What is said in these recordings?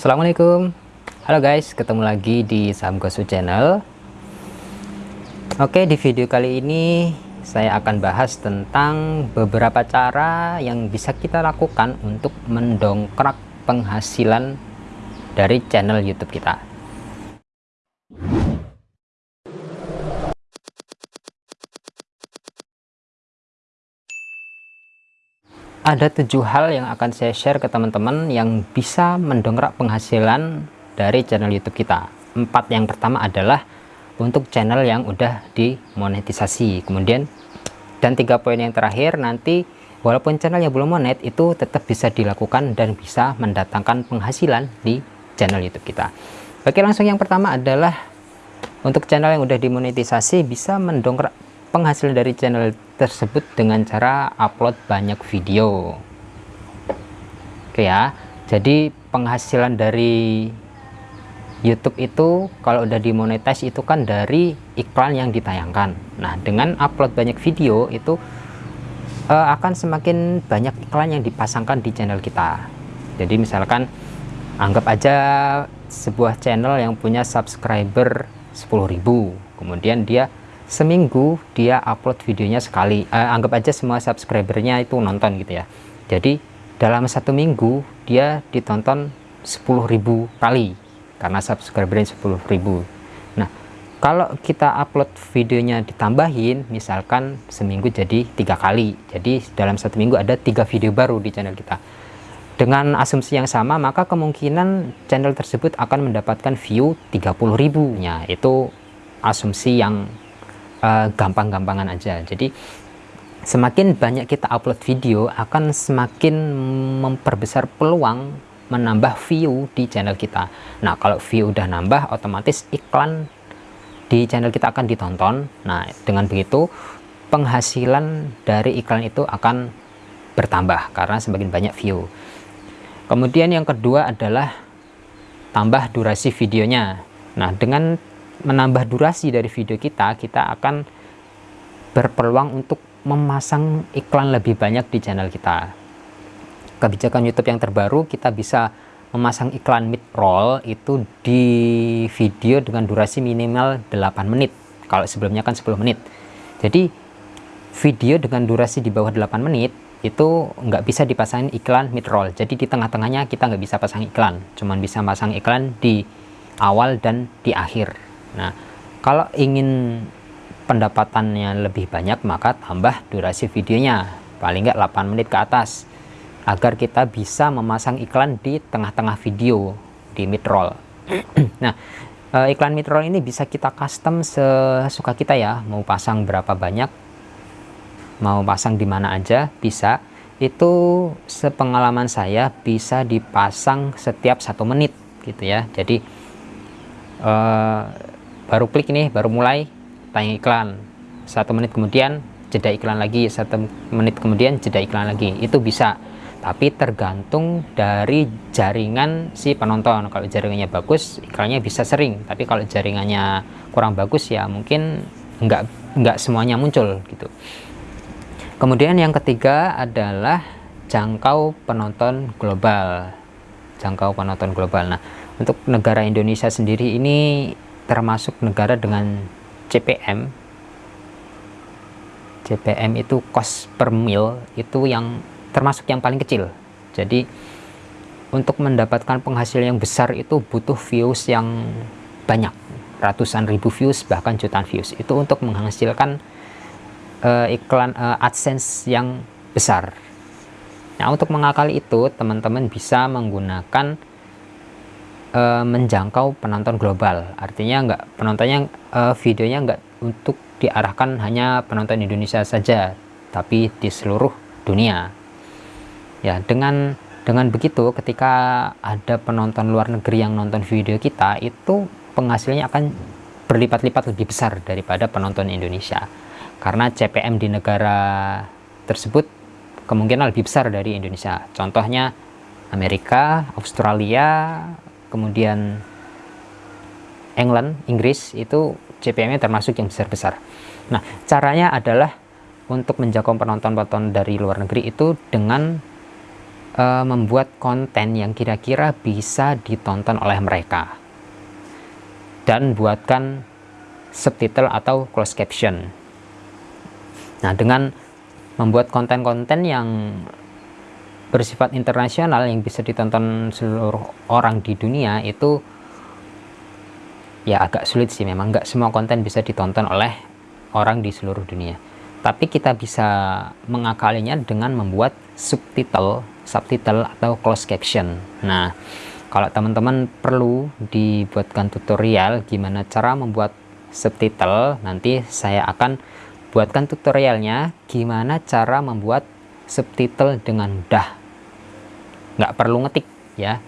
Assalamualaikum. Halo guys, ketemu lagi di Saham Gosu Channel. Oke, di video kali ini saya akan bahas tentang beberapa cara yang bisa kita lakukan untuk mendongkrak penghasilan dari channel YouTube kita ada tujuh hal yang akan saya share ke teman-teman yang bisa mendongkrak penghasilan dari channel YouTube kita. Empat yang pertama adalah untuk channel yang udah dimonetisasi. Kemudian dan tiga poin yang terakhir nanti walaupun channelnya belum monet itu tetap bisa dilakukan dan bisa mendatangkan penghasilan di channel YouTube kita. Oke langsung yang pertama adalah untuk channel yang udah dimonetisasi bisa mendongkrak penghasilan dari channel tersebut dengan cara upload banyak video. Oke ya jadi penghasilan dari YouTube itu kalau udah dimonetize itu kan dari iklan yang ditayangkan. Nah dengan upload banyak video itu uh, akan semakin banyak iklan yang dipasangkan di channel kita. Jadi misalkan anggap aja sebuah channel yang punya subscriber 10.000 kemudian dia seminggu dia upload videonya sekali. Uh, anggap aja semua subscribernya itu nonton gitu ya. Jadi dalam satu minggu dia ditonton 10.000 kali. Karena subscribernya 10.000 nah kalau kita upload videonya ditambahin misalkan seminggu jadi tiga kali. Jadi dalam satu minggu ada tiga video baru di channel kita. Dengan asumsi yang sama maka kemungkinan channel tersebut akan mendapatkan view 30.000 nya itu asumsi yang uh, gampang-gampangan aja. Jadi semakin banyak kita upload video akan semakin memperbesar peluang menambah view di channel kita. Nah kalau view udah nambah otomatis iklan di channel kita akan ditonton. Nah dengan begitu penghasilan dari iklan itu akan bertambah karena semakin banyak view. Kemudian yang kedua adalah tambah durasi videonya. Nah dengan menambah durasi dari video kita, kita akan berpeluang untuk memasang iklan lebih banyak di channel kita. Kebijakan YouTube yang terbaru, kita bisa memasang iklan mid-roll itu di video dengan durasi minimal 8 menit. Kalau sebelumnya kan 10 menit. Jadi video dengan durasi di bawah 8 menit itu nggak bisa dipasang iklan mid-roll. Jadi di tengah-tengahnya kita nggak bisa pasang iklan. Cuman bisa pasang iklan di awal dan di akhir Nah, kalau ingin pendapatannya lebih banyak, maka tambah durasi videonya, paling nggak 8 menit ke atas, agar kita bisa memasang iklan di tengah-tengah video, di mid-roll. nah, eh, iklan mid-roll ini bisa kita custom sesuka kita ya, mau pasang berapa banyak, mau pasang di mana aja, bisa. Itu sepengalaman saya bisa dipasang setiap satu menit gitu ya. Jadi, uh, baru klik ini baru mulai. Tayang iklan. Satu menit kemudian jeda iklan lagi. Satu menit kemudian jeda iklan lagi. Itu bisa. Tapi tergantung dari jaringan si penonton. Kalau jaringannya bagus iklannya bisa sering. Tapi kalau jaringannya kurang bagus ya mungkin enggak enggak semuanya muncul gitu. Kemudian yang ketiga adalah jangkau penonton global. Jangkau penonton global. Nah untuk negara Indonesia sendiri ini termasuk negara dengan CPM CPM itu cost per mil itu yang termasuk yang paling kecil. Jadi untuk mendapatkan penghasil yang besar itu butuh views yang banyak ratusan ribu views bahkan jutaan views. Itu untuk menghasilkan uh, iklan uh, AdSense yang besar. Nah untuk mengakali itu teman-teman bisa menggunakan e, menjangkau penonton global. Artinya enggak penontonnya e, videonya enggak untuk diarahkan hanya penonton Indonesia saja tapi di seluruh dunia. Ya dengan dengan begitu ketika ada penonton luar negeri yang nonton video kita itu penghasilnya akan berlipat-lipat lebih besar daripada penonton Indonesia. Karena CPM di negara tersebut kemungkinan lebih besar dari Indonesia. Contohnya Amerika, Australia, kemudian England, Inggris itu CPM-nya termasuk yang besar-besar. Nah, caranya adalah untuk menjangkau penonton-penonton dari luar negeri itu dengan uh, membuat konten yang kira-kira bisa ditonton oleh mereka dan buatkan subtitle atau closed caption nah dengan membuat konten-konten yang bersifat internasional yang bisa ditonton seluruh orang di dunia itu ya agak sulit sih memang. Nggak semua konten bisa ditonton oleh orang di seluruh dunia. Tapi kita bisa mengakalinya dengan membuat subtitle subtitle atau closed caption. Nah kalau teman-teman perlu dibuatkan tutorial gimana cara membuat subtitle nanti saya akan buatkan tutorialnya gimana cara membuat subtitle dengan mudah nggak perlu ngetik ya.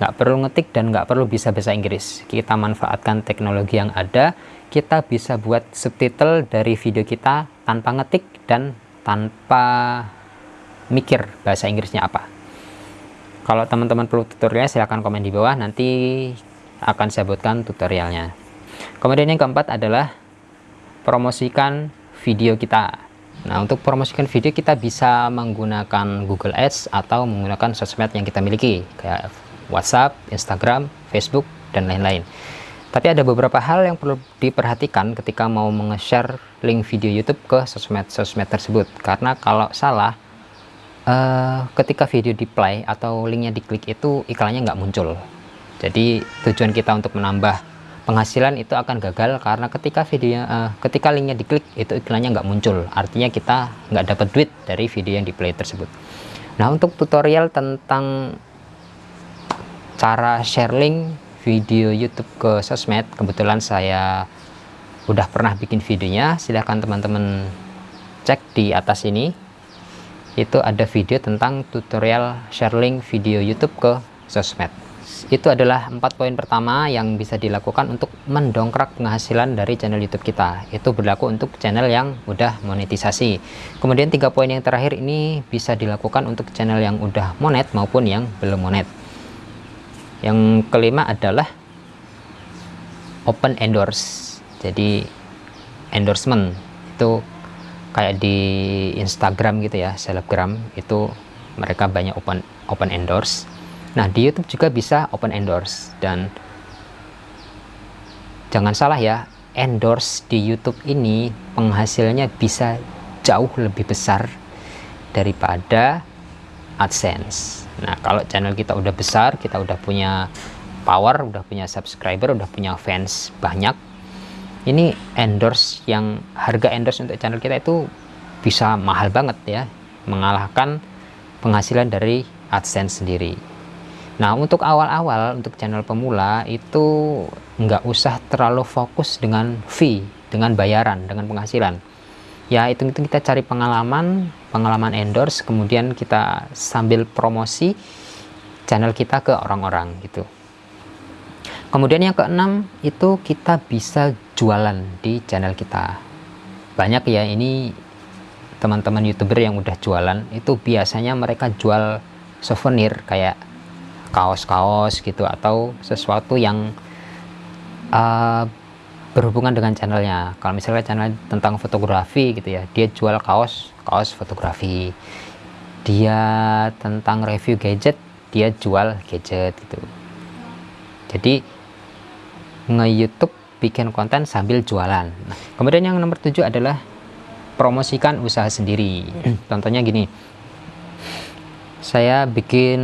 Nggak perlu ngetik dan nggak perlu bisa bahasa Inggris. Kita manfaatkan teknologi yang ada kita bisa buat subtitle dari video kita tanpa ngetik dan tanpa mikir bahasa Inggrisnya apa. Kalau teman-teman perlu tutorialnya silahkan komen di bawah. Nanti akan saya buatkan tutorialnya. Kemudian yang keempat adalah promosikan video kita Nah, untuk promosikan video kita bisa menggunakan Google Ads atau menggunakan sosmed yang kita miliki, kayak WhatsApp, Instagram, Facebook, dan lain-lain. Tapi ada beberapa hal yang perlu diperhatikan ketika mau menge-share link video YouTube ke sosmed-sosmed tersebut. Karena kalau salah, uh, ketika video di play atau linknya diklik itu iklannya nggak muncul. Jadi tujuan kita untuk menambah penghasilan itu akan gagal karena ketika videonya uh, ketika linknya diklik itu iklannya nggak muncul. Artinya kita nggak dapat duit dari video yang di play tersebut. Nah untuk tutorial tentang cara share link video YouTube ke sosmed kebetulan saya udah pernah bikin videonya. Silahkan teman-teman cek di atas ini. Itu ada video tentang tutorial share link video YouTube ke sosmed itu adalah empat poin pertama yang bisa dilakukan untuk mendongkrak penghasilan dari channel YouTube kita. Itu berlaku untuk channel yang udah monetisasi. Kemudian tiga poin yang terakhir ini bisa dilakukan untuk channel yang udah monet maupun yang belum monet. Yang kelima adalah open endorse. Jadi endorsement. Itu kayak di Instagram gitu ya selebgram. Itu mereka banyak open open endorse Nah, di YouTube juga bisa open endorse dan jangan salah ya, endorse di YouTube ini penghasilnya bisa jauh lebih besar daripada AdSense. Nah, kalau channel kita udah besar, kita udah punya power, udah punya subscriber, udah punya fans banyak, ini endorse yang harga endorse untuk channel kita itu bisa mahal banget ya, mengalahkan penghasilan dari AdSense sendiri. Nah untuk awal-awal untuk channel pemula itu nggak usah terlalu fokus dengan fee, dengan bayaran, dengan penghasilan. Ya itu itu kita cari pengalaman, pengalaman endorse, kemudian kita sambil promosi channel kita ke orang-orang gitu. Kemudian yang keenam itu kita bisa jualan di channel kita. Banyak ya ini teman-teman youtuber yang udah jualan itu biasanya mereka jual souvenir kayak kaos-kaos gitu atau sesuatu yang uh, berhubungan dengan channelnya. Kalau misalnya channel tentang fotografi gitu ya dia jual kaos kaos fotografi. Dia tentang review gadget dia jual gadget gitu. Jadi nge-youtube bikin konten sambil jualan. Nah, kemudian yang nomor tujuh adalah promosikan usaha sendiri. Contohnya gini. Saya bikin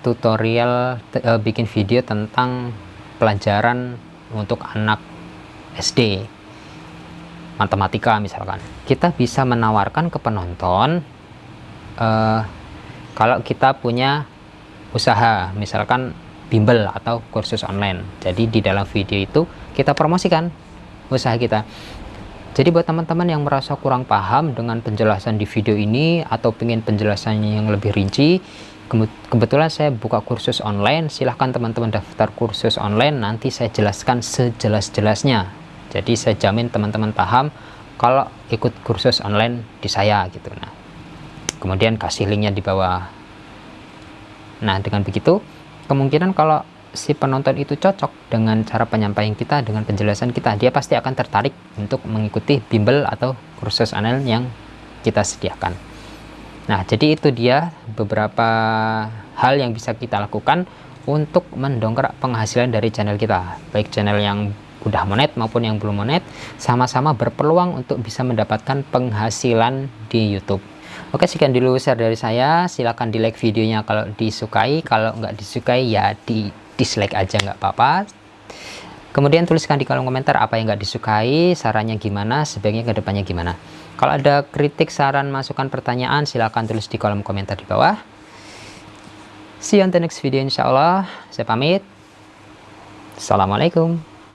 tutorial uh, bikin video tentang pelajaran untuk anak SD matematika misalkan. Kita bisa menawarkan ke penonton uh, kalau kita punya usaha misalkan bimbel atau kursus online. Jadi di dalam video itu kita promosikan usaha kita. Jadi buat teman-teman yang merasa kurang paham dengan penjelasan di video ini atau ingin penjelasannya yang lebih rinci kebetulan saya buka kursus online. Silahkan teman-teman daftar kursus online. Nanti saya jelaskan sejelas-jelasnya. Jadi saya jamin teman-teman paham kalau ikut kursus online di saya gitu. Nah kemudian kasih linknya di bawah. Nah dengan begitu kemungkinan kalau si penonton itu cocok dengan cara penyampaian kita dengan penjelasan kita dia pasti akan tertarik untuk mengikuti bimbel atau kursus online yang kita sediakan nah jadi itu dia beberapa hal yang bisa kita lakukan untuk mendongkrak penghasilan dari channel kita. Baik channel yang udah monet maupun yang belum monet sama-sama berpeluang untuk bisa mendapatkan penghasilan di YouTube. Oke sekian dulu share dari saya. Silahkan di like videonya kalau disukai. Kalau nggak disukai ya di dislike aja nggak apa-apa. Kemudian tuliskan di kolom komentar apa yang nggak disukai sarannya gimana sebaiknya ke depannya gimana kalau ada kritik saran masukan pertanyaan silahkan tulis di kolom komentar di bawah. See you on the next video insyaallah saya pamit. Assalamualaikum